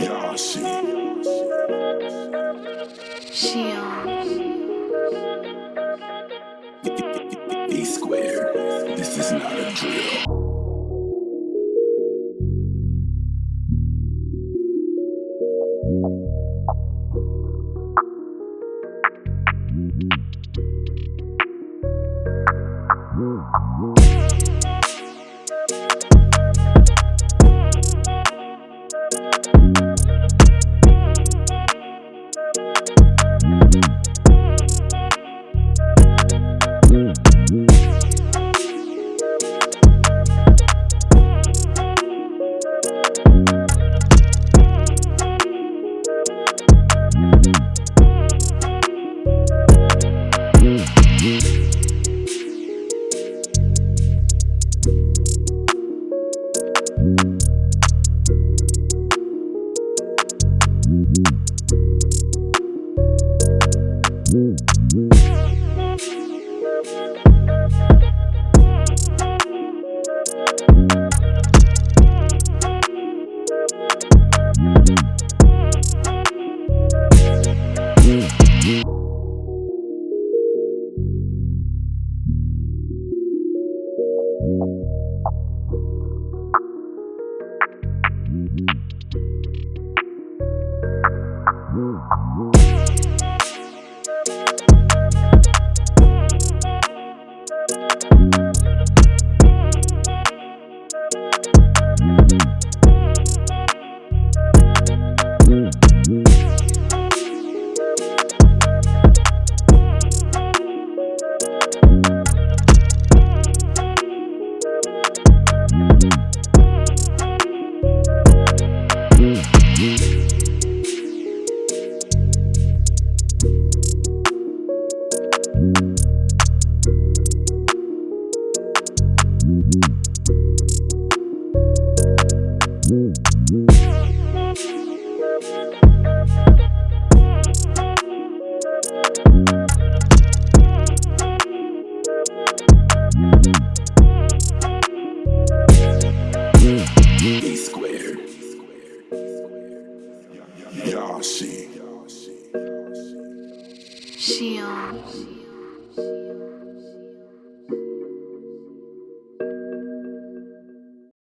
E squared. This is not a drill. E Yashi. Shion. Um,